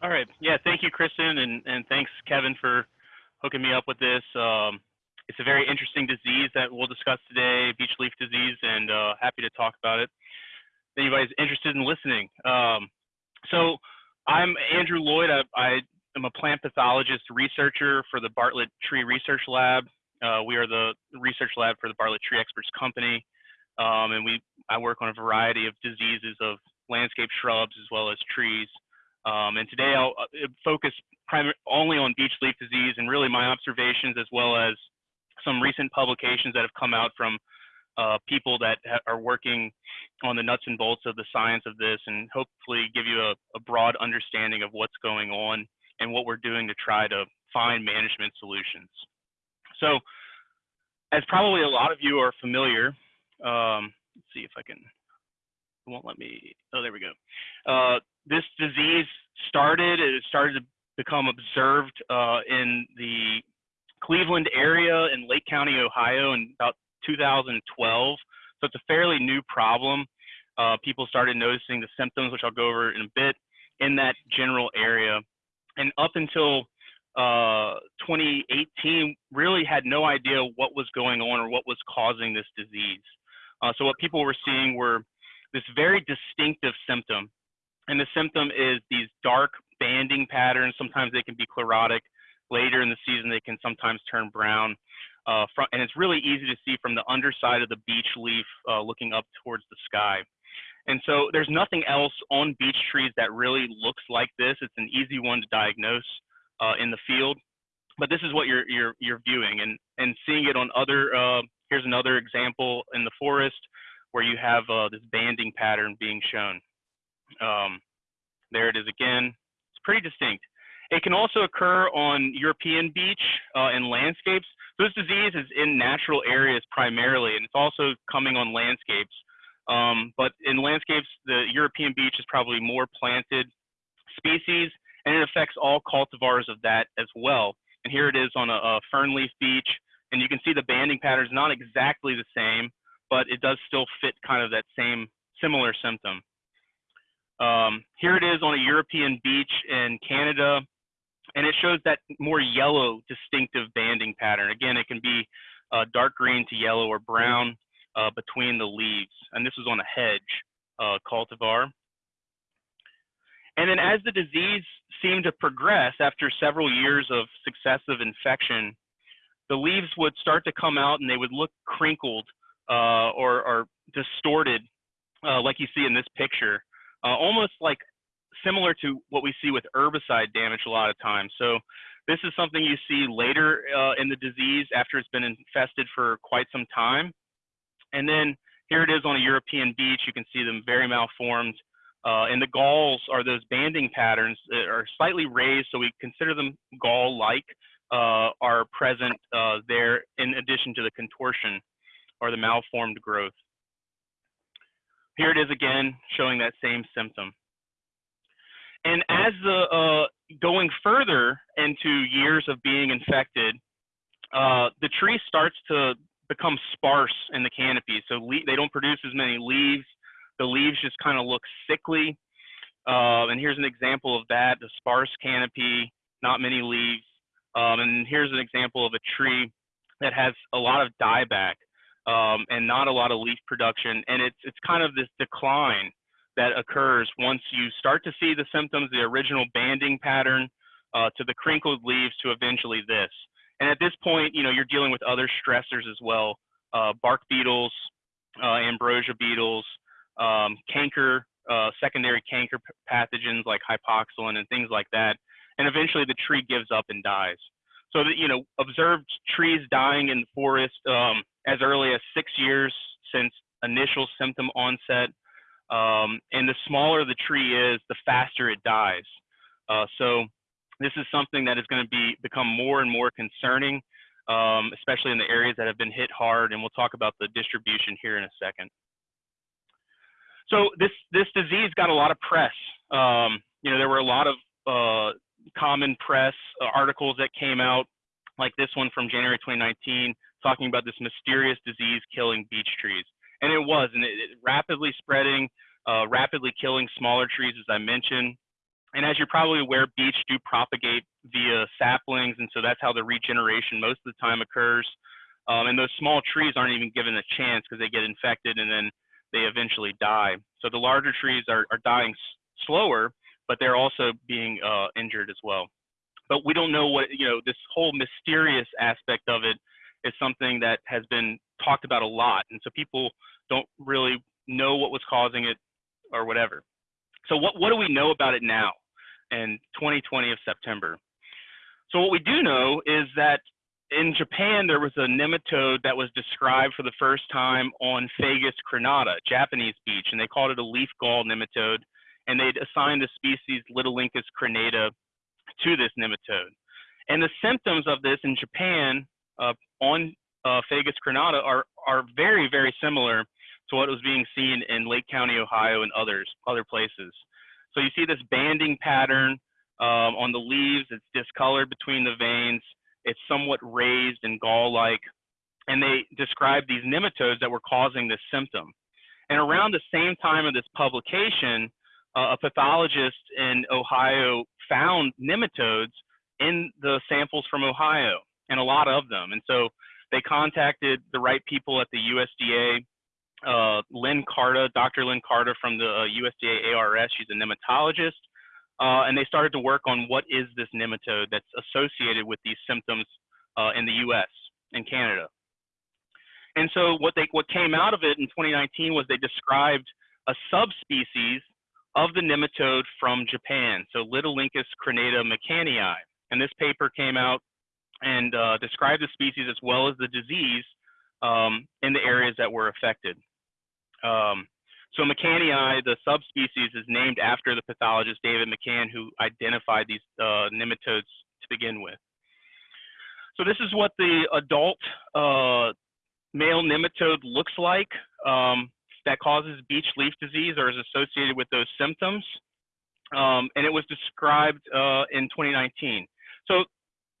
All right. Yeah, thank you, Kristen, and, and thanks, Kevin, for hooking me up with this. Um, it's a very interesting disease that we'll discuss today, beech leaf disease, and uh, happy to talk about it. If anybody's interested in listening. Um, so I'm Andrew Loyd. I, I, am a plant pathologist researcher for the Bartlett Tree Research Lab. Uh, we are the research lab for the Bartlett Tree Experts Company, um, and we I work on a variety of diseases of landscape shrubs as well as trees. Um, and today I'll uh, focus only on beech leaf disease and really my observations as well as some recent publications that have come out from uh, people that are working on the nuts and bolts of the science of this and hopefully give you a, a, broad understanding of what's going on and what we're doing to try to find management solutions. So as probably a lot of you are familiar, um, let's see if I can, it won't let me, oh, there we go. Uh, this disease started, it started to become observed uh, in the Cleveland area in Lake County, Ohio in about 2012. So it's a fairly new problem. Uh, people started noticing the symptoms, which I'll go over in a bit, in that general area. And up until uh, 2018, really had no idea what was going on or what was causing this disease. Uh, so what people were seeing were this very distinctive symptom and the symptom is these dark banding patterns. Sometimes they can be chlorotic. Later in the season, they can sometimes turn brown. Uh, from, and it's really easy to see from the underside of the beech leaf uh, looking up towards the sky. And so there's nothing else on beech trees that really looks like this. It's an easy one to diagnose uh, in the field, but this is what you're you're you're viewing and and seeing it on other. Uh, here's another example in the forest where you have uh, this banding pattern being shown. Um, there it is again. It's pretty distinct. It can also occur on European beech uh, and landscapes. So This disease is in natural areas primarily, and it's also coming on landscapes. Um, but in landscapes, the European beech is probably more planted species, and it affects all cultivars of that as well. And here it is on a, a fernleaf beech, and you can see the banding pattern is not exactly the same, but it does still fit kind of that same similar symptom. Um, here it is on a European beech in Canada, and it shows that more yellow distinctive banding pattern. Again, it can be uh, dark green to yellow or brown uh, between the leaves. And this was on a hedge uh, cultivar. And then as the disease seemed to progress after several years of successive infection, the leaves would start to come out and they would look crinkled uh, or, or, distorted, uh, like you see in this picture uh, almost like similar to what we see with herbicide damage a lot of times. So this is something you see later uh, in the disease after it's been infested for quite some time. And then here it is on a European beech. You can see them very malformed. Uh, and the galls are those banding patterns that are slightly raised, so we consider them gall-like, uh, are present uh, there in addition to the contortion or the malformed growth. Here it is again, showing that same symptom. And as the uh, going further into years of being infected, uh, the tree starts to become sparse in the canopy. So they don't produce as many leaves. The leaves just kind of look sickly. Uh, and here's an example of that, the sparse canopy, not many leaves. Um, and here's an example of a tree that has a lot of dieback um, and not a lot of leaf production. And it's, it's kind of this decline that occurs once you start to see the symptoms, the original banding pattern uh, to the crinkled leaves to eventually this. And at this point, you know, you're dealing with other stressors as well, uh, bark beetles, uh, ambrosia beetles, um, canker, uh, secondary canker pathogens like hypoxylon and things like that. And eventually the tree gives up and dies. So that, you know, observed trees dying in the forest um, as early as six years since initial symptom onset. Um, and the smaller the tree is, the faster it dies. Uh, so this is something that is going to be become more and more concerning, um, especially in the areas that have been hit hard. And we'll talk about the distribution here in a second. So this this disease got a lot of press. Um, you know, there were a lot of uh, common press uh, articles that came out, like this one from January 2019, talking about this mysterious disease killing beech trees. And it was, and it, it rapidly spreading, uh, rapidly killing smaller trees, as I mentioned. And as you're probably aware, beech do propagate via saplings, and so that's how the regeneration most of the time occurs. Um, and those small trees aren't even given a chance because they get infected and then they eventually die. So the larger trees are, are dying slower, but they're also being uh, injured as well. But we don't know what, you know, this whole mysterious aspect of it is something that has been talked about a lot. And so people don't really know what was causing it or whatever. So what, what do we know about it now in 2020 of September? So what we do know is that in Japan, there was a nematode that was described for the first time on Fagus crenata, Japanese beech, and they called it a leaf gall nematode, and they'd assigned the species Litylenchus crenata to this nematode. And the symptoms of this in Japan uh, on uh, Fagus crenata are, are very, very similar to what was being seen in Lake County, Ohio, and others, other places. So you see this banding pattern um, on the leaves, it's discolored between the veins, it's somewhat raised and gall-like, and they describe these nematodes that were causing this symptom. And around the same time of this publication, uh, a pathologist in Ohio found nematodes in the samples from Ohio, and a lot of them. And so they contacted the right people at the USDA. Uh, Lynn Carta, Dr. Lynn Carta from the uh, USDA ARS, she's a nematologist. Uh, and they started to work on what is this nematode that's associated with these symptoms uh, in the US and Canada. And so what they what came out of it in 2019 was they described a subspecies of the nematode from Japan, so Litylenchus crenata mccannii. And this paper came out and uh, described the species as well as the disease um, in the areas that were affected. Um, so McCannii, the subspecies, is named after the pathologist David McCann, who identified these uh, nematodes to begin with. So this is what the adult uh, male nematode looks like um, that causes beech leaf disease or is associated with those symptoms. Um, and it was described uh, in 2019. So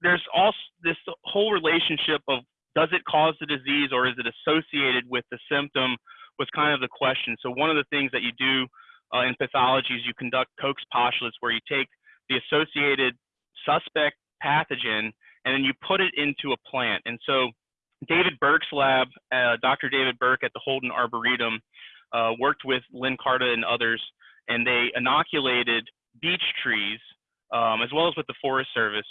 there's also this whole relationship of does it cause the disease or is it associated with the symptom was kind of the question. So one of the things that you do uh, in pathology is you conduct Koch's postulates where you take the associated suspect pathogen and then you put it into a plant. And so David Burke's lab, uh, Dr. David Burke at the Holden Arboretum, uh, worked with Lynn Carta and others, and they inoculated beech trees um, as well as with the Forest Service.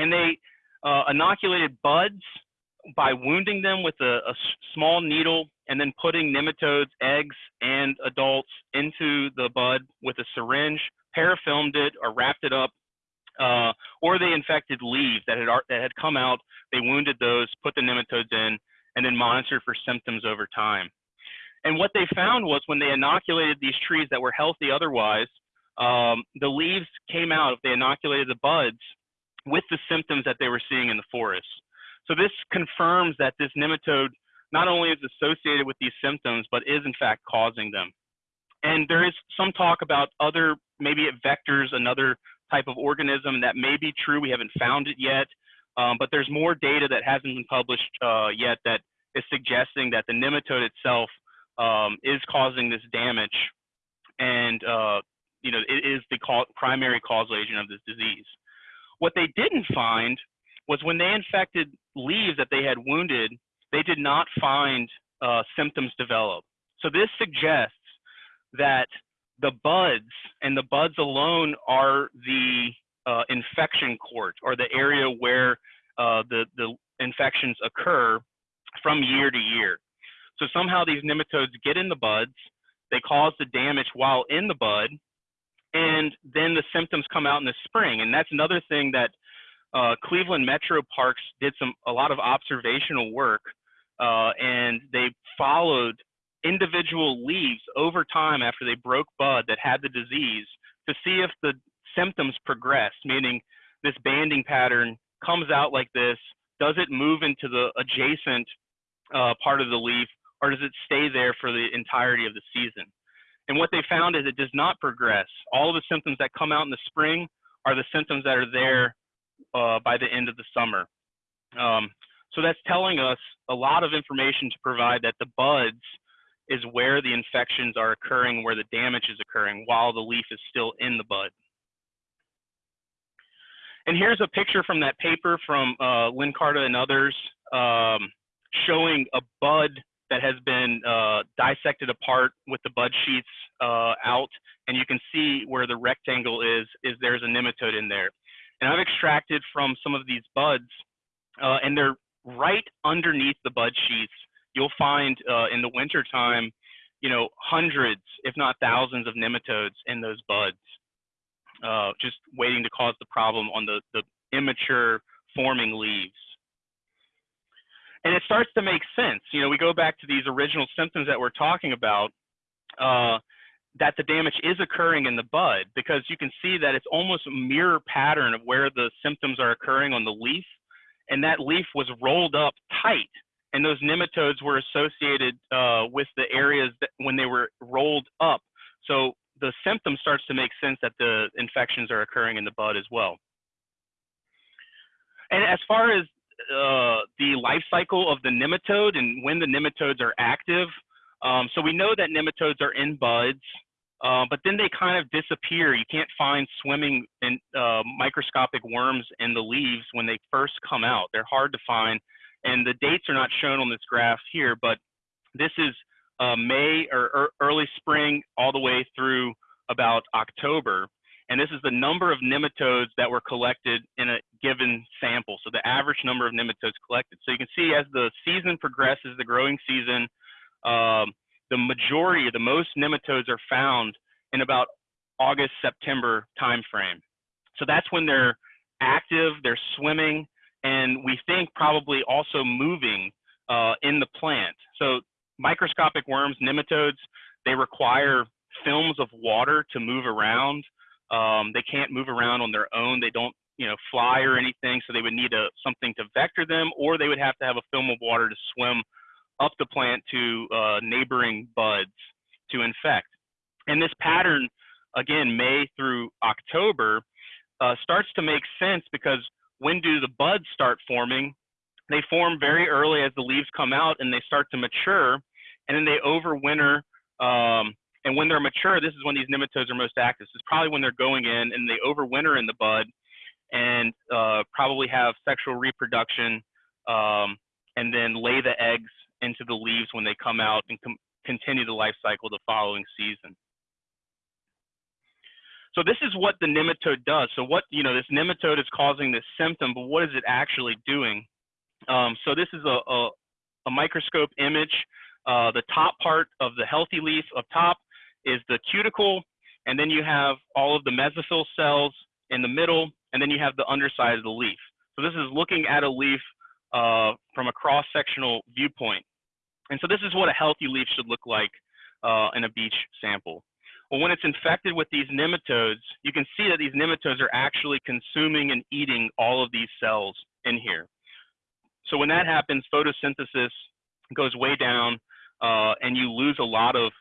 And they uh, inoculated buds by wounding them with a, a small needle and then putting nematodes, eggs, and adults into the bud with a syringe, parafilmed it or wrapped it up, uh, or they infected leaves that had that had come out. They wounded those, put the nematodes in, and then monitored for symptoms over time. And what they found was when they inoculated these trees that were healthy otherwise, um, the leaves came out. If they inoculated the buds with the symptoms that they were seeing in the forest. So this confirms that this nematode not only is associated with these symptoms, but is in fact causing them. And there is some talk about other, maybe vectors another type of organism that may be true. We haven't found it yet, um, but there's more data that hasn't been published uh, yet that is suggesting that the nematode itself um, is causing this damage, and uh, you know it is the primary causal agent of this disease. What they didn't find was when they infected leaves that they had wounded, they did not find uh, symptoms develop. So this suggests that the buds and the buds alone are the uh, infection court or the area where uh, the, the infections occur from year to year. So somehow these nematodes get in the buds, they cause the damage while in the bud, and then the symptoms come out in the spring. And that's another thing that uh, Cleveland Metro Parks did some a lot of observational work, uh, and they followed individual leaves over time after they broke bud that had the disease to see if the symptoms progressed, meaning this banding pattern comes out like this. Does it move into the adjacent uh, part of the leaf, or does it stay there for the entirety of the season? And what they found is it does not progress. All of the symptoms that come out in the spring are the symptoms that are there uh, by the end of the summer. Um, so that's telling us a lot of information to provide that the buds is where the infections are occurring, where the damage is occurring while the leaf is still in the bud. And here's a picture from that paper from uh, Lynn Carta and others um, showing a bud that has been uh, dissected apart with the bud sheets uh, out. And you can see where the rectangle is, is there's a nematode in there. And I've extracted from some of these buds, uh, and they're right underneath the bud sheets. You'll find uh, in the wintertime, you know, hundreds, if not thousands of nematodes in those buds, uh, just waiting to cause the problem on the, the immature forming leaves. And it starts to make sense. You know, we go back to these original symptoms that we're talking about, uh, that the damage is occurring in the bud because you can see that it's almost a mirror pattern of where the symptoms are occurring on the leaf. And that leaf was rolled up tight and those nematodes were associated uh, with the areas that when they were rolled up. So the symptom starts to make sense that the infections are occurring in the bud as well. And as far as uh, the life cycle of the nematode and when the nematodes are active, um, so we know that nematodes are in buds, uh, but then they kind of disappear. You can't find swimming in, uh, microscopic worms in the leaves when they first come out. They're hard to find, and the dates are not shown on this graph here, but this is uh, May or, or early spring all the way through about October. And this is the number of nematodes that were collected in a given sample. So the average number of nematodes collected. So you can see as the season progresses, the growing season, um, the majority, the most nematodes are found in about August, September timeframe. So that's when they're active, they're swimming, and we think probably also moving uh, in the plant. So microscopic worms, nematodes, they require films of water to move around. Um, they can't move around on their own. They don't, you know, fly or anything. So they would need a, something to vector them, or they would have to have a film of water to swim up the plant to uh, neighboring buds to infect. And this pattern, again, May through October, uh, starts to make sense because when do the buds start forming? They form very early as the leaves come out and they start to mature, and then they overwinter. Um, and when they're mature, this is when these nematodes are most active. This is probably when they're going in and they overwinter in the bud and uh, probably have sexual reproduction um, and then lay the eggs into the leaves when they come out and continue the life cycle the following season. So this is what the nematode does. So what, you know, this nematode is causing this symptom, but what is it actually doing? Um, so this is a, a, a microscope image. Uh, the top part of the healthy leaf up top is the cuticle, and then you have all of the mesophyll cells in the middle, and then you have the underside of the leaf. So this is looking at a leaf uh, from a cross-sectional viewpoint. And so this is what a healthy leaf should look like uh, in a beech sample. Well, when it's infected with these nematodes, you can see that these nematodes are actually consuming and eating all of these cells in here. So when that happens, photosynthesis goes way down, uh, and you lose a lot of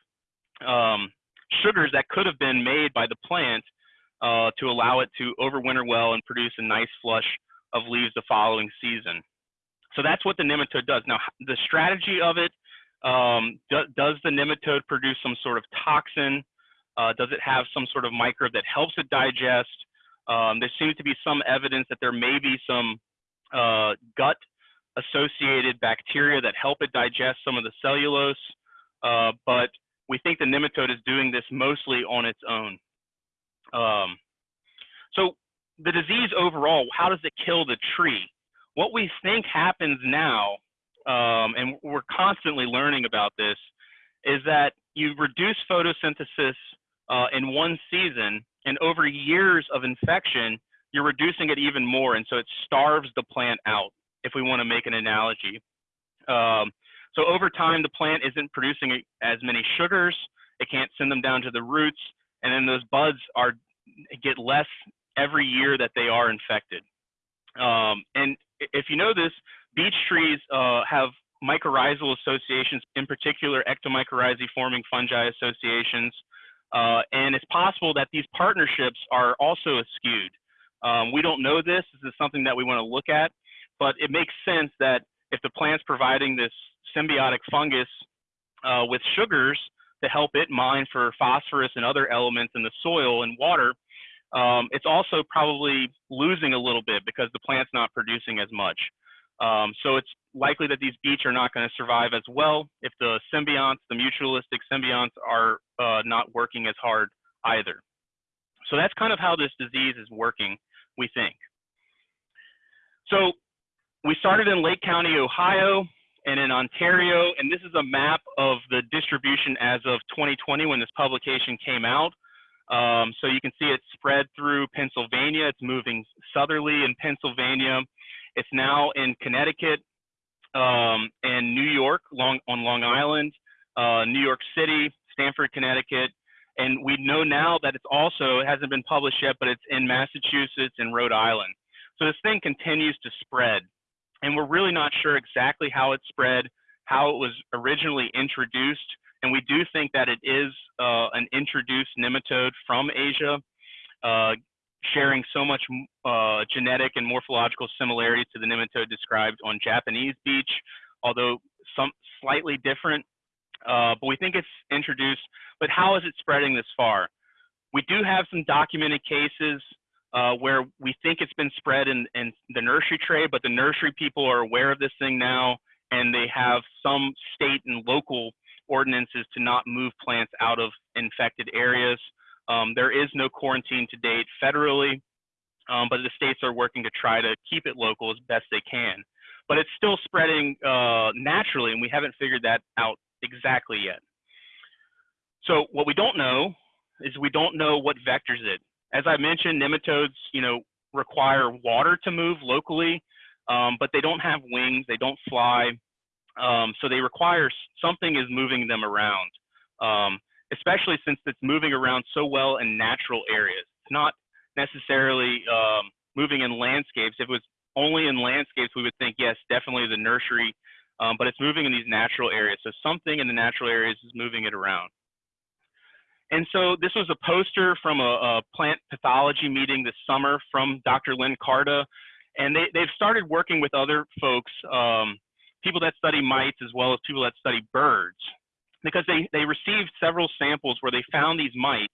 um, sugars that could have been made by the plant uh, to allow it to overwinter well and produce a nice flush of leaves the following season. So that's what the nematode does. Now, the strategy of it, um, do, does the nematode produce some sort of toxin? Uh, does it have some sort of microbe that helps it digest? Um, there seems to be some evidence that there may be some uh, gut associated bacteria that help it digest some of the cellulose, uh, but we think the nematode is doing this mostly on its own. Um, so the disease overall, how does it kill the tree? What we think happens now, um, and we're constantly learning about this, is that you reduce photosynthesis uh, in one season, and over years of infection, you're reducing it even more, and so it starves the plant out, if we want to make an analogy. Um, so over time, the plant isn't producing as many sugars, it can't send them down to the roots, and then those buds are get less every year that they are infected. Um, and if you know this, beech trees uh, have mycorrhizal associations, in particular ectomycorrhizae forming fungi associations. Uh, and it's possible that these partnerships are also skewed. Um, we don't know this. This is something that we want to look at, but it makes sense that if the plant's providing this symbiotic fungus uh, with sugars to help it mine for phosphorus and other elements in the soil and water, um, it's also probably losing a little bit because the plant's not producing as much. Um, so it's likely that these beech are not going to survive as well if the symbionts, the mutualistic symbionts, are uh, not working as hard either. So that's kind of how this disease is working, we think. So we started in Lake County, Ohio, and in Ontario, and this is a map of the distribution as of 2020 when this publication came out. Um, so you can see it's spread through Pennsylvania. It's moving southerly in Pennsylvania. It's now in Connecticut um, and New York long, on Long Island, uh, New York City, Stamford, Connecticut. And we know now that it's also, it hasn't been published yet, but it's in Massachusetts and Rhode Island. So this thing continues to spread. And we're really not sure exactly how it spread, how it was originally introduced. And we do think that it is uh, an introduced nematode from Asia, uh, sharing so much uh, genetic and morphological similarity to the nematode described on Japanese beech, although some slightly different. Uh, but we think it's introduced. But how is it spreading this far? We do have some documented cases uh, where we think it's been spread in, in the nursery trade, but the nursery people are aware of this thing now, and they have some state and local ordinances to not move plants out of infected areas. Um, there is no quarantine to date federally, um, but the states are working to try to keep it local as best they can. But it's still spreading uh, naturally, and we haven't figured that out exactly yet. So what we don't know is we don't know what vectors it. As I mentioned, nematodes, you know, require water to move locally, um, but they don't have wings, they don't fly, um, so they require something is moving them around, um, especially since it's moving around so well in natural areas. It's not necessarily um, moving in landscapes. If it was only in landscapes, we would think, yes, definitely the nursery, um, but it's moving in these natural areas. So something in the natural areas is moving it around. And so this was a poster from a, a plant pathology meeting this summer from Dr. Lynn Carta. And they, they've started working with other folks, um, people that study mites as well as people that study birds, because they, they received several samples where they found these mites.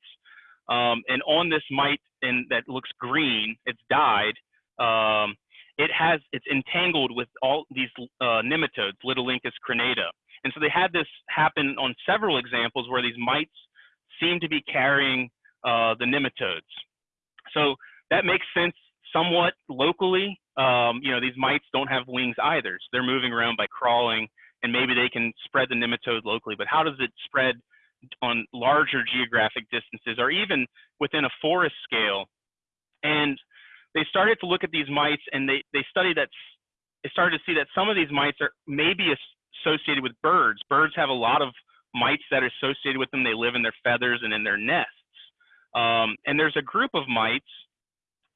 Um, and on this mite in, that looks green, it's dyed, um, it has, it's entangled with all these uh, nematodes, Litylenchus crenata. And so they had this happen on several examples where these mites seem to be carrying uh, the nematodes. So that makes sense somewhat locally. Um, you know, these mites don't have wings either. So they're moving around by crawling and maybe they can spread the nematode locally, but how does it spread on larger geographic distances or even within a forest scale? And they started to look at these mites and they, they studied that, they started to see that some of these mites are maybe associated with birds. Birds have a lot of mites that are associated with them. They live in their feathers and in their nests. Um, and there's a group of mites,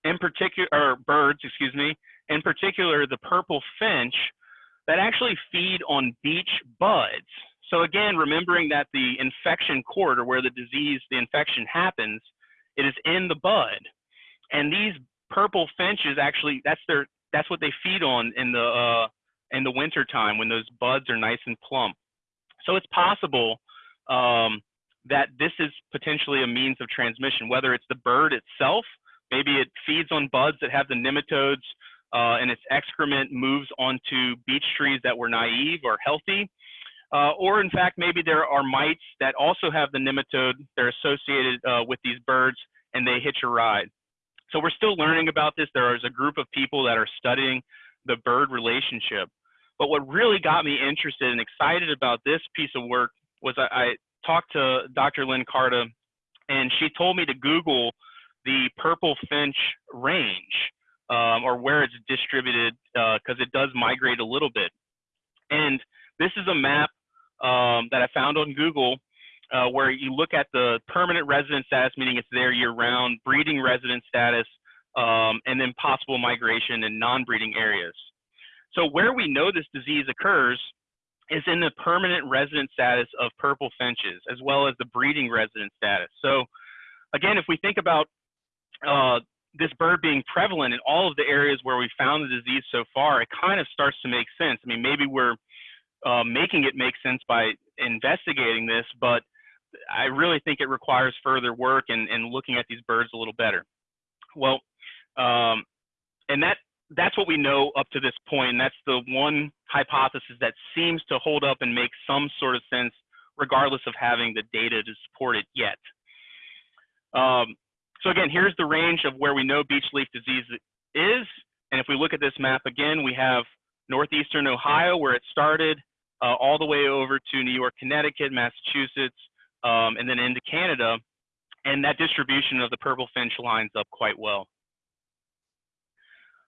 in particular, or birds, excuse me, in particular the purple finch, that actually feed on beech buds. So again, remembering that the infection court, or where the disease, the infection happens, it is in the bud. And these purple finches actually, that's their, that's what they feed on in the uh, in the winter time when those buds are nice and plump. So it's possible um, that this is potentially a means of transmission, whether it's the bird itself, maybe it feeds on buds that have the nematodes uh, and its excrement moves onto beech trees that were naive or healthy. Uh, or in fact, maybe there are mites that also have the nematode, they're associated uh, with these birds and they hitch a ride. So we're still learning about this. There is a group of people that are studying the bird relationship. But what really got me interested and excited about this piece of work was I, I talked to Dr. Lynn Carta, and she told me to Google the purple finch range um, or where it's distributed because uh, it does migrate a little bit. And this is a map um, that I found on Google uh, where you look at the permanent resident status, meaning it's there year round, breeding resident status, um, and then possible migration in non-breeding areas. So where we know this disease occurs is in the permanent resident status of purple finches, as well as the breeding resident status. So again, if we think about uh, this bird being prevalent in all of the areas where we found the disease so far, it kind of starts to make sense. I mean, maybe we're uh, making it make sense by investigating this, but I really think it requires further work and, and looking at these birds a little better. Well, um, and that that's what we know up to this point, and that's the one hypothesis that seems to hold up and make some sort of sense, regardless of having the data to support it yet. Um, so again, here's the range of where we know beech leaf disease is, and if we look at this map again, we have northeastern Ohio where it started, uh, all the way over to New York, Connecticut, Massachusetts, um, and then into Canada, and that distribution of the purple finch lines up quite well.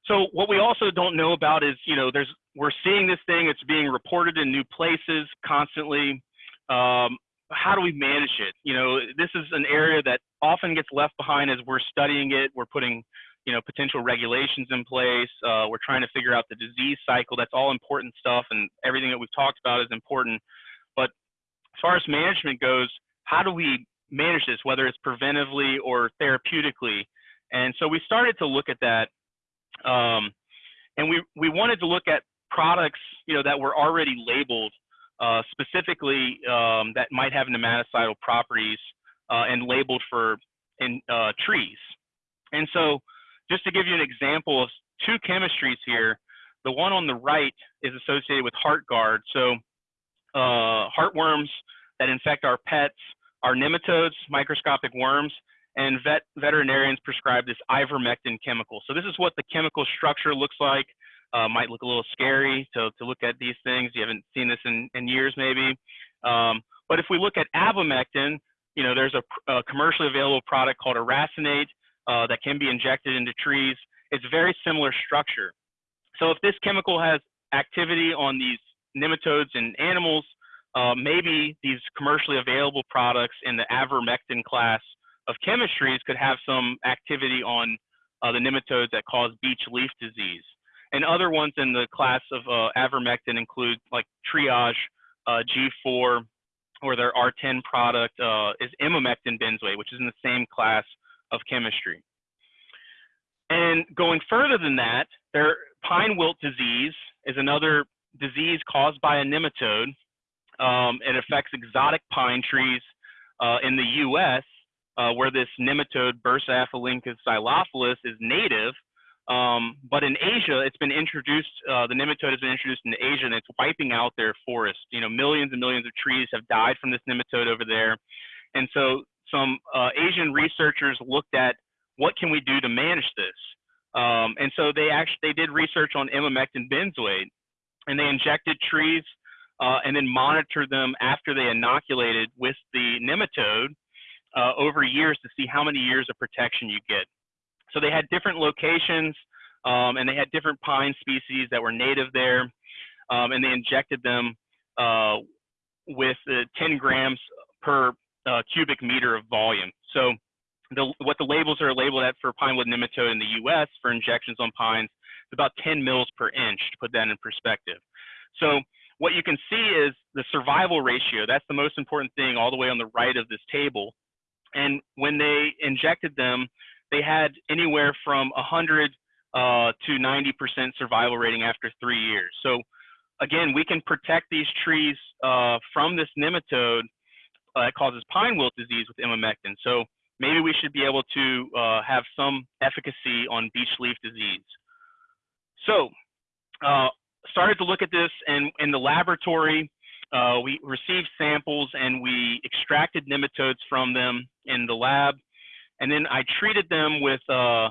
So what we also don't know about is, you know, there's we're seeing this thing, it's being reported in new places constantly. Um, how do we manage it? You know, this is an area that often gets left behind as we're studying it. We're putting, you know, potential regulations in place. Uh, we're trying to figure out the disease cycle. That's all important stuff, and everything that we've talked about is important. But as far as management goes, how do we manage this, whether it's preventively or therapeutically? And so we started to look at that um, and we, we wanted to look at products, you know, that were already labeled uh, specifically um, that might have nematocidal properties uh, and labeled for in uh, trees. And so just to give you an example of two chemistries here, the one on the right is associated with Heartgard. So uh, heartworms that infect our pets are nematodes, microscopic worms, and vet veterinarians prescribe this ivermectin chemical. So this is what the chemical structure looks like. Uh, might look a little scary to, to look at these things. You haven't seen this in, in years maybe. Um, but if we look at abamectin, you know, there's a, a commercially available product called a racemate uh, that can be injected into trees. It's very similar structure. So if this chemical has activity on these nematodes and animals, uh, maybe these commercially available products in the avermectin class of chemistries could have some activity on uh, the nematodes that cause beech leaf disease. And other ones in the class of uh, avermectin include like TREE-äge, uh, G4, or their R10 product uh, is emamectin benzoate, which is in the same class of chemistry. And going further than that, there, pine wilt disease is another disease caused by a nematode. Um, it affects exotic pine trees uh, in the U.S uh, where this nematode Bursaphelenchus xylophilus is native. Um, but in Asia, it's been introduced, uh, the nematode has been introduced in Asia and it's wiping out their forest. You know, millions and millions of trees have died from this nematode over there. And so some uh, Asian researchers looked at what can we do to manage this? Um, and so they actually, they did research on emamectin benzoate and they injected trees uh, and then monitored them after they inoculated with the nematode uh, over years to see how many years of protection you get. So they had different locations um, and they had different pine species that were native there um, and they injected them uh, with uh, 10 grams per uh, cubic meter of volume. So the, what the labels are labeled at for pine wood nematode in the US for injections on pines is about 10 mils per inch to put that in perspective. So what you can see is the survival ratio. That's the most important thing all the way on the right of this table. And when they injected them, they had anywhere from 100 uh, to 90% survival rating after three years. So again, we can protect these trees uh, from this nematode uh, that causes pine wilt disease with emamectin. So maybe we should be able to uh, have some efficacy on beech leaf disease. So uh, started to look at this and in the laboratory, uh, we received samples and we extracted nematodes from them in the lab. And then I treated them with uh,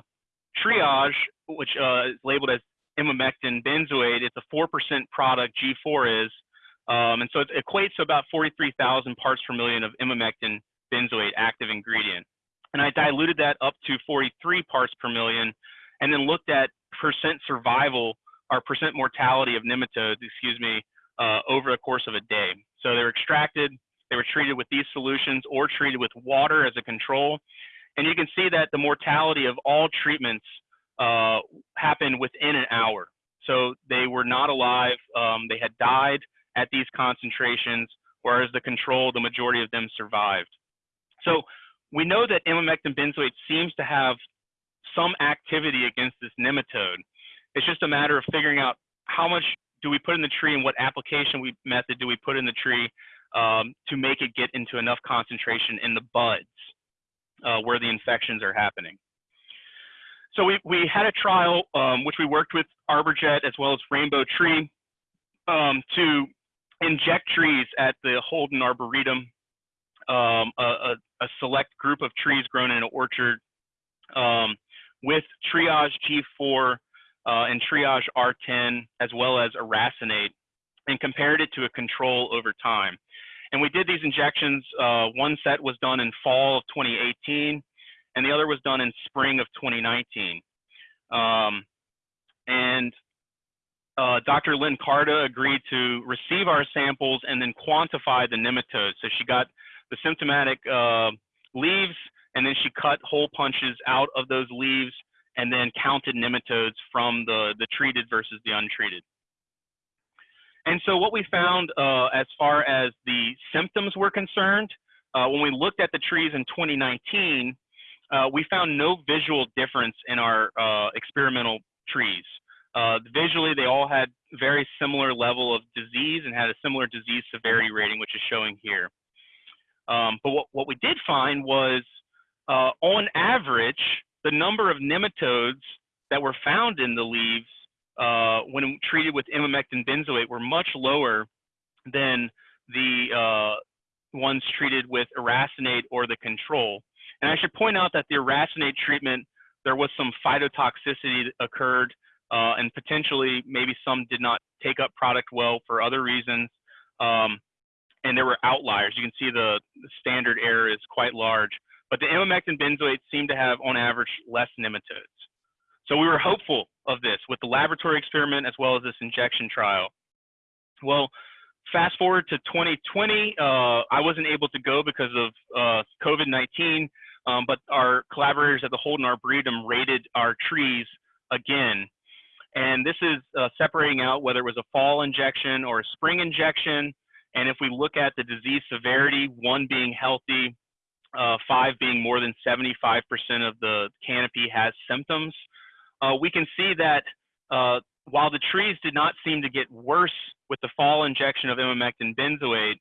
TREE-äge, which uh, is labeled as emamectin benzoate. It's a 4% product, G4 is. Um, and so it equates to about 43,000 parts per million of emamectin benzoate active ingredient. And I diluted that up to 43 parts per million and then looked at percent survival or percent mortality of nematodes, excuse me, uh, over the course of a day. So they were extracted, they were treated with these solutions or treated with water as a control. And you can see that the mortality of all treatments uh, happened within an hour. So they were not alive, um, they had died at these concentrations, whereas the control, the majority of them survived. So we know that emamectin benzoate seems to have some activity against this nematode. It's just a matter of figuring out how much do we put in the tree and what application we, method do we put in the tree um, to make it get into enough concentration in the buds uh, where the infections are happening. so we, we had a trial um, which we worked with ArborJet as well as Rainbow Tree um, to inject trees at the Holden Arboretum, um, a, a, a, select group of trees grown in an orchard um, with TREE-äge G4 uh, and TREE-äge R10 as well as aracinate and compared it to a control over time. And we did these injections. Uh, one set was done in fall of 2018, and the other was done in spring of 2019. Um, and uh, Dr. Lynn Carta agreed to receive our samples and then quantify the nematodes. So she got the symptomatic uh, leaves, and then she cut hole punches out of those leaves and then counted nematodes from the, the treated versus the untreated. And so what we found uh, as far as the symptoms were concerned, uh, when we looked at the trees in 2019, uh, we found no visual difference in our uh, experimental trees. Uh, visually, they all had very similar level of disease and had a similar disease severity rating, which is showing here. Um, but what, what we did find was, uh, on average, the number of nematodes that were found in the leaves uh, when treated with emamectin benzoate were much lower than the uh, ones treated with aracinate or the control. And I should point out that the aracinate treatment, there was some phytotoxicity that occurred uh, and potentially maybe some did not take up product well for other reasons. Um, and there were outliers. You can see the, the, standard error is quite large, but the emamectin benzoate seem to have on average less nematodes. So we were hopeful of this with the laboratory experiment as well as this injection trial. Well, fast forward to 2020, uh, I wasn't able to go because of uh, COVID-19, um, but our collaborators at the Holden Arboretum rated our trees again. And this is uh, separating out whether it was a fall injection or a spring injection. And if we look at the disease severity, one being healthy, uh, five being more than 75% of the canopy has symptoms, uh, we can see that uh, while the trees did not seem to get worse with the fall injection of emamectin benzoate,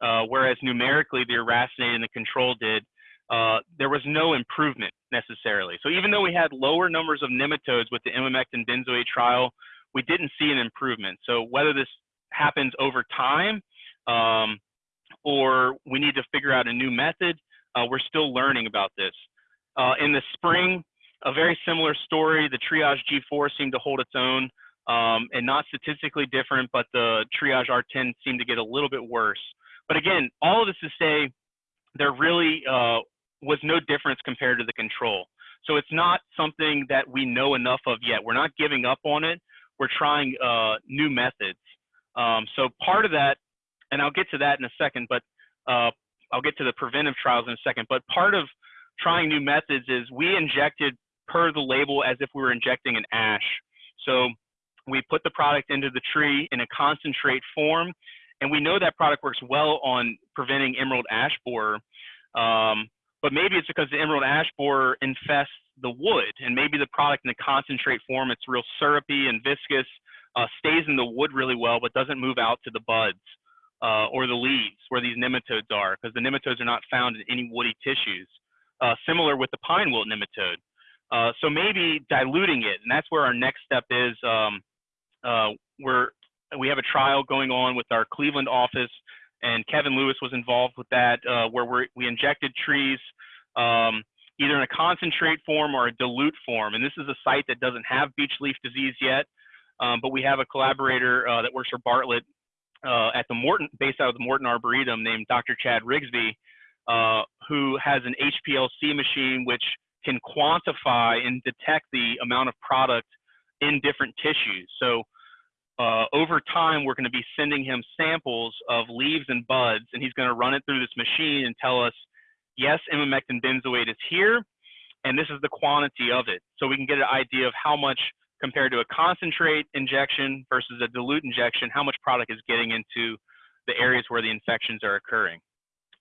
uh, whereas numerically the aracinate and the control did, uh, there was no improvement necessarily. So even though we had lower numbers of nematodes with the emamectin benzoate trial, we didn't see an improvement. So whether this happens over time um, or we need to figure out a new method, uh, we're still learning about this. Uh, in the spring, a very similar story. The TREE-äge G4 seemed to hold its own um, and not statistically different, but the TREE-äge R10 seemed to get a little bit worse. But again, all of this to say there really uh, was no difference compared to the control. So it's not something that we know enough of yet. We're not giving up on it. We're trying uh, new methods. Um, so part of that, and I'll get to that in a second, but uh, I'll get to the preventive trials in a second. But part of trying new methods is we injected per the label as if we were injecting an ash. So we put the product into the tree in a concentrate form, and we know that product works well on preventing emerald ash borer. Um, but maybe it's because the emerald ash borer infests the wood, and maybe the product in the concentrate form, it's real syrupy and viscous, uh, stays in the wood really well, but doesn't move out to the buds uh, or the leaves where these nematodes are, because the nematodes are not found in any woody tissues. Uh, similar with the pine wilt nematode. Uh, so maybe diluting it, and that's where our next step is. Um, uh, we're we have a trial going on with our Cleveland office, and Kevin Lewis was involved with that, uh, where we we injected trees um, either in a concentrate form or a dilute form. And this is a site that doesn't have beech leaf disease yet, um, but we have a collaborator uh, that works for Bartlett uh, at the Morton, based out of the Morton Arboretum, named Dr. Chad Rigsby, who has an HPLC machine which can quantify and detect the amount of product in different tissues. So uh, over time, we're going to be sending him samples of leaves and buds, and he's going to run it through this machine and tell us, yes, emamectin benzoate is here, and this is the quantity of it. So we can get an idea of how much compared to a concentrate injection versus a dilute injection, how much product is getting into the areas where the infections are occurring.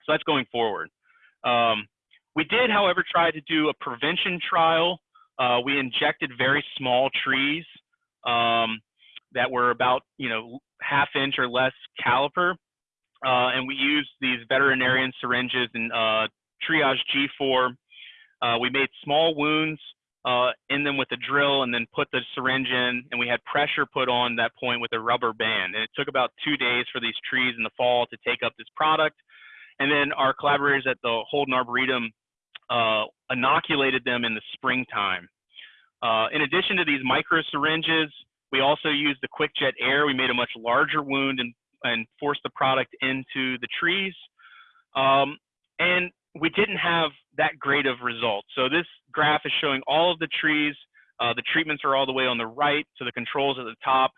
So that's going forward. Um, we did, however, try to do a prevention trial. Uh, we injected very small trees um, that were about, you know, half inch or less caliper. Uh, and we used these veterinarian syringes and uh, TREE-äge G4. Uh, we made small wounds uh, in them with a drill and then put the syringe in and we had pressure put on that point with a rubber band. And it took about two days for these trees in the fall to take up this product. And then our collaborators at the Holden Arboretum uh, inoculated them in the springtime. Uh, in addition to these micro syringes, we also used the QUIK-jet Air. We made a much larger wound and, and forced the product into the trees. Um, and we didn't have that great of results. So this graph is showing all of the trees. Uh, the treatments are all the way on the right, so the controls at the top.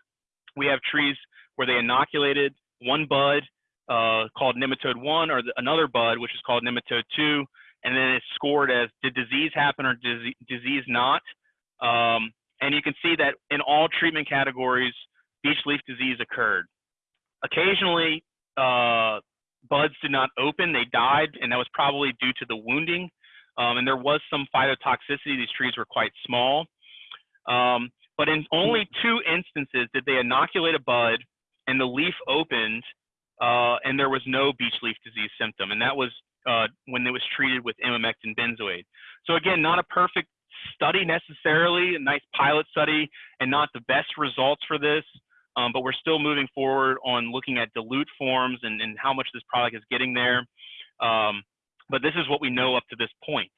We have trees where they inoculated one bud uh, called nematode one or the, another bud, which is called nematode two, and then it's scored as did disease happen or disease, disease not. Um, and you can see that in all treatment categories, beech leaf disease occurred. Occasionally, uh, buds did not open, they died, and that was probably due to the wounding. Um, and there was some phytotoxicity. These trees were quite small. Um, but in only two instances did they inoculate a bud and the leaf opened uh, and there was no beech leaf disease symptom. And that was uh, when it was treated with emamectin benzoate. So again, not a perfect study necessarily, a nice pilot study and not the best results for this um, but we're still moving forward on looking at dilute forms and, and how much this product is getting there. Um, but this is what we know up to this point.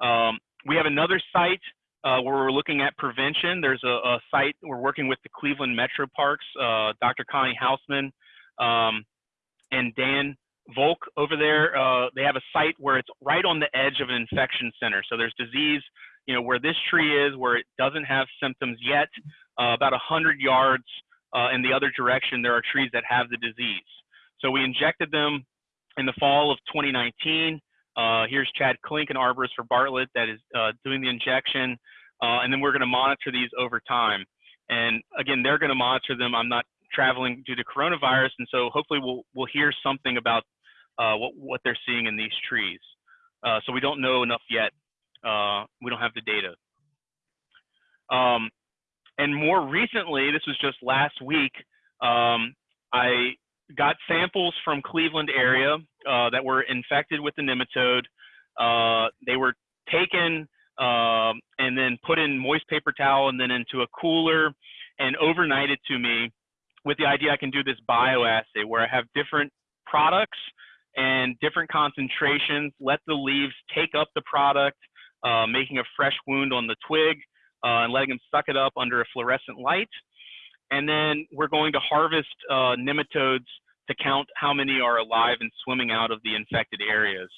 Um, we have another site uh, where we're looking at prevention. There's a, a, site we're working with the Cleveland Metro Parks, uh, Dr. Connie Hausman um, and Dan Volk over there. Uh, they have a site where it's right on the edge of an infection center. So there's disease, you know, where this tree is, where it doesn't have symptoms yet, uh, about 100 yards uh, in the other direction, there are trees that have the disease. So we injected them in the fall of 2019. Uh, here's Chad Klink, an arborist for Bartlett, that is uh, doing the injection. Uh, and then we're going to monitor these over time. And again, they're going to monitor them. I'm not traveling due to coronavirus, and so hopefully we'll we'll hear something about uh, what what they're seeing in these trees. so we don't know enough yet. we don't have the data. Um, and more recently, this was just last week, um, I got samples from Cleveland area uh, that were infected with the nematode. Uh, they were taken uh, and then put in moist paper towel and then into a cooler and overnighted to me with the idea I can do this bioassay where I have different products and different concentrations, let the leaves take up the product, uh, making a fresh wound on the twig, uh, and letting them suck it up under a fluorescent light. And then we're going to harvest uh, nematodes to count how many are alive and swimming out of the infected areas.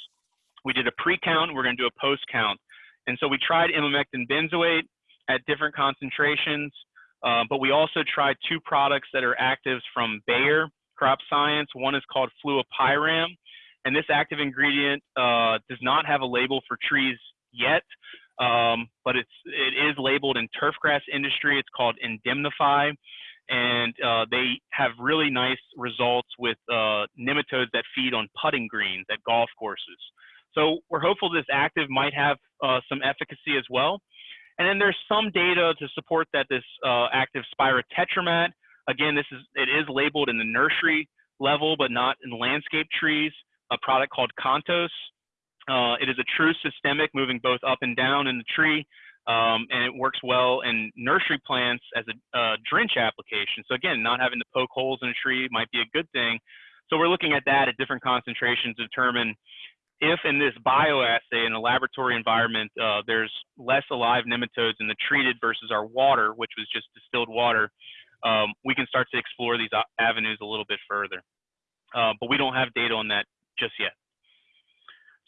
We did a pre-count, we're gonna do a post-count. And so we tried emamectin benzoate at different concentrations, uh, but we also tried two products that are actives from Bayer Crop Science. One is called fluopyram, and this active ingredient uh, does not have a label for trees yet, um, but it's it is labeled in turfgrass industry. It's called Indemnify, and uh, they have really nice results with uh, nematodes that feed on putting greens at golf courses. So we're hopeful this active might have uh, some efficacy as well. And then there's some data to support that this uh, active Spirotetramat, again, this is it is labeled in the nursery level, but not in landscape trees. A product called Kontos uh, it is a true systemic, moving both up and down in the tree, um, and it works well in nursery plants as a drench application. So again, not having to poke holes in a tree might be a good thing. So we're looking at that at different concentrations to determine if in this bioassay in a laboratory environment, uh, there's less alive nematodes in the treated versus our water, which was just distilled water, um, we can start to explore these avenues a little bit further. Uh, but we don't have data on that just yet.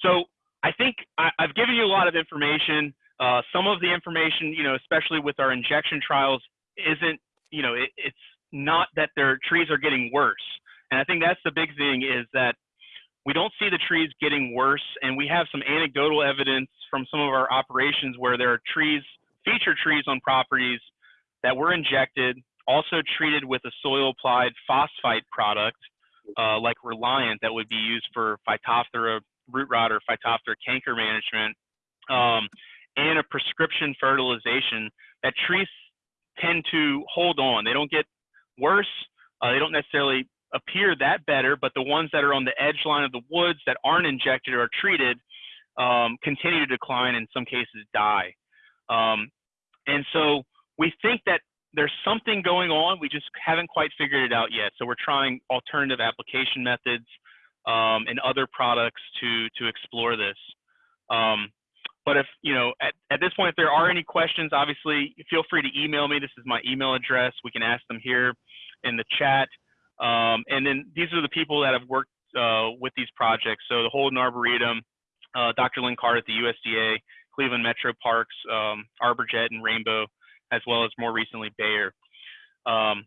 So I think I, have given you a lot of information. Uh, some of the information, you know, especially with our injection trials, isn't, you know, it, it's not that their trees are getting worse. And I think that's the big thing is that we don't see the trees getting worse. And we have some anecdotal evidence from some of our operations where there are trees, feature trees on properties that were injected, also treated with a soil applied phosphite product uh, like Reliant that would be used for Phytophthora root rot or Phytophthora canker management, um, and a prescription fertilization, that trees tend to hold on. They don't get worse. Uh, they don't necessarily appear that better, but the ones that are on the edge line of the woods that aren't injected or treated um, continue to decline, in some cases die. Um, and so we think that there's something going on. We just haven't quite figured it out yet. So we're trying alternative application methods um, and other products to to explore this. Um, but if you know at, at this point, if there are any questions, obviously feel free to email me. This is my email address. We can ask them here in the chat. Um, and then these are the people that have worked uh, with these projects. So the Holden Arboretum, uh, Dr. Lynn Carr at the USDA, Cleveland Metro Parks, um, ArborJet, and Rainbow, as well as more recently Bayer. Um,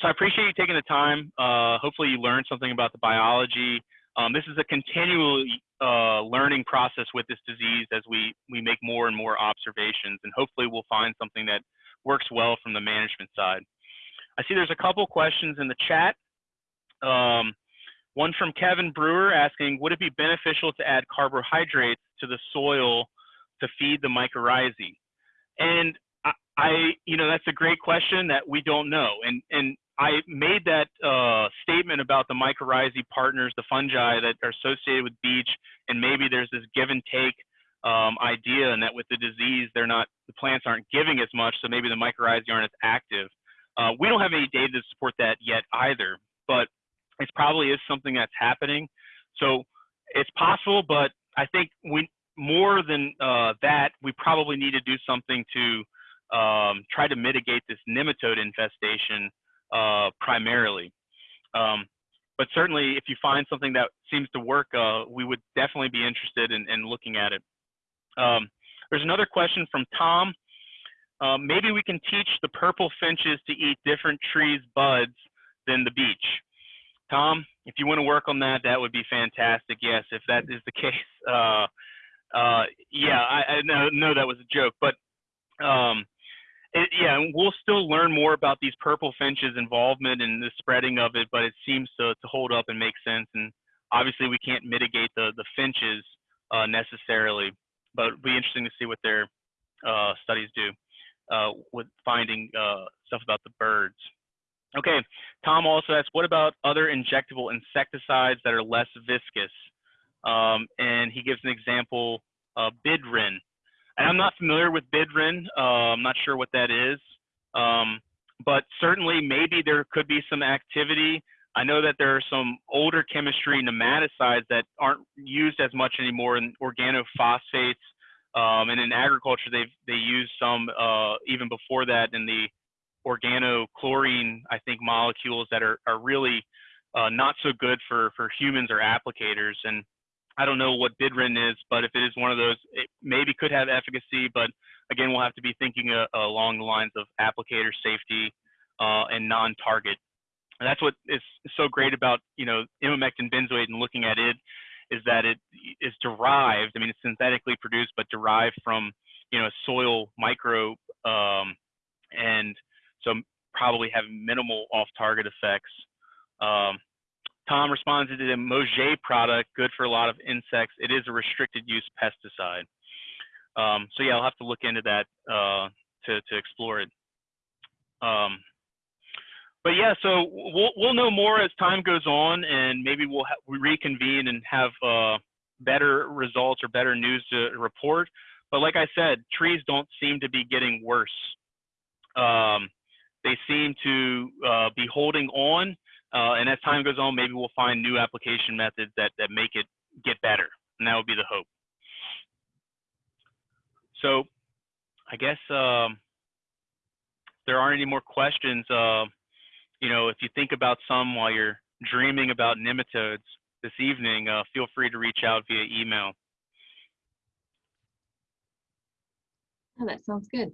so I appreciate you taking the time. Uh, hopefully you learned something about the biology. Um, this is a continually uh, learning process with this disease as we, we make more and more observations, and hopefully we'll find something that works well from the management side. I see there's a couple questions in the chat. Um, one from Kevin Brewer asking, would it be beneficial to add carbohydrates to the soil to feed the mycorrhizae? And I, I, you know, that's a great question that we don't know. And, and I made that uh, statement about the mycorrhizae partners, the fungi that are associated with beech, and maybe there's this give and take um, idea, and that with the disease, they're not, the plants aren't giving as much, so maybe the mycorrhizae aren't as active. Uh, we don't have any data to support that yet either, but it probably is something that's happening. So it's possible, but I think we more than uh, that, we probably need to do something to um, try to mitigate this nematode infestation uh, primarily. Um, but certainly, if you find something that seems to work, uh, we would definitely be interested in, in looking at it. Um, there's another question from Tom. Um, maybe we can teach the purple finches to eat different trees' buds than the beech. Tom, if you want to work on that, that would be fantastic. Yes, if that is the case. Uh, uh, yeah, I, I know, know, that was a joke, but um, it, yeah, we'll still learn more about these purple finches' involvement and the spreading of it, but it seems to, to hold up and make sense. And obviously, we can't mitigate the, the finches uh, necessarily, but it'll be interesting to see what their uh, studies do uh, with finding uh, stuff about the birds. Okay, Tom also asked, what about other injectable insecticides that are less viscous? Um, and he gives an example, uh, Bidrin. I'm not familiar with Bidrin. Uh, I'm not sure what that is. Um, but certainly maybe there could be some activity. I know that there are some older chemistry nematicides that aren't used as much anymore in organophosphates. Um, and in agriculture, they they use some uh, even before that in the organochlorine, I think, molecules that are, are really uh, not so good for, for humans or applicators. And I don't know what Bidrin is, but if it is one of those, it maybe could have efficacy, but again, we'll have to be thinking uh, along the lines of applicator safety uh, and non-target. And that's what is so great about, you know, emamectin benzoate and looking at it is that it is derived, I mean, it's synthetically produced, but derived from, you know, a soil microbe um, and so probably have minimal off-target effects. Um, Tom responded to the Moget product, good for a lot of insects. It is a restricted use pesticide. Um, so yeah, I'll have to look into that uh, to, to explore it. Um, but yeah, so we'll, we'll know more as time goes on and maybe we'll we reconvene and have uh, better results or better news to report. But like I said, trees don't seem to be getting worse. Um, they seem to uh, be holding on. Uh, and as time goes on, maybe we'll find new application methods that, that make it get better. And that would be the hope. So I guess um, there aren't any more questions. Uh, you know, if you think about some while you're dreaming about nematodes this evening, uh, feel free to reach out via email. Oh, that sounds good.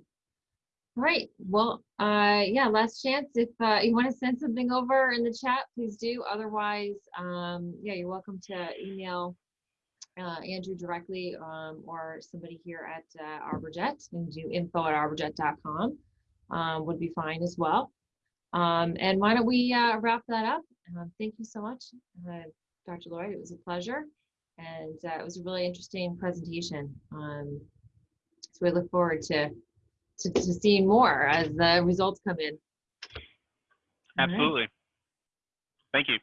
All right. Well, uh, yeah, last chance. If uh, you want to send something over in the chat, please do. Otherwise, um, yeah, you're welcome to email uh, Andrew directly um, or somebody here at uh, ArborJet and do info at arborjet.com um, would be fine as well. Um, and why don't we uh, wrap that up? Uh, thank you so much, uh, Dr. Loyd. It was a pleasure. And uh, it was a really interesting presentation. Um, so we look forward to to, to seeing more as the results come in. All right. Absolutely. Thank you.